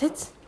Tits.